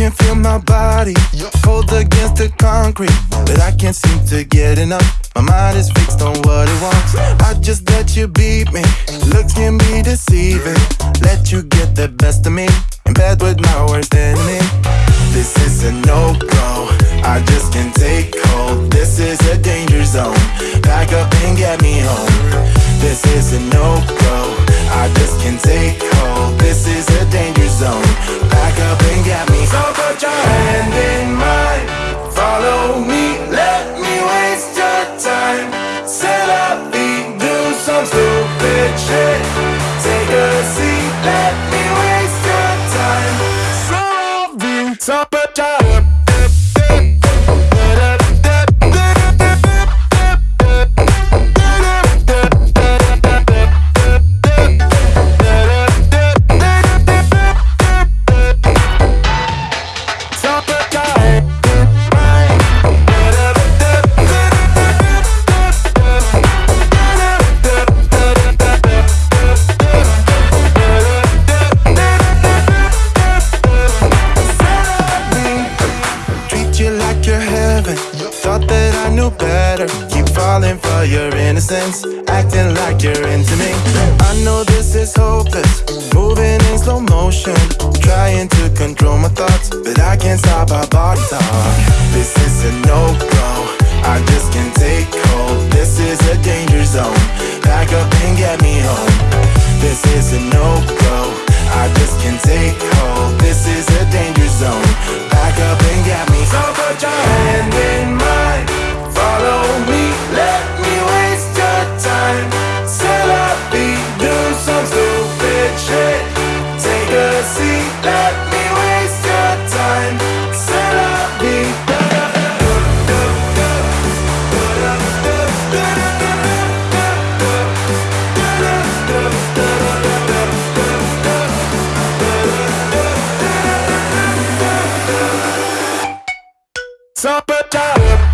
can feel my body cold against the concrete, but I can't seem to get enough. My mind is fixed on what it wants. I just let you beat me. Looks can be deceiving. Let you get the best of me in bed with my worst enemy. This is a no go. I just can't take hold. This is a danger zone. Pack up and get me home. This is a no go. I just can't take I knew better. Keep falling for your innocence, acting like you're into me. I know this is hopeless, moving in slow motion, trying to control my thoughts, but I can't stop our body talk. This is a no go. I just can't take hold. This is a danger zone. Back up and get me home. This is a no go. I just can't take hold. This is a danger zone. Back up Summertime.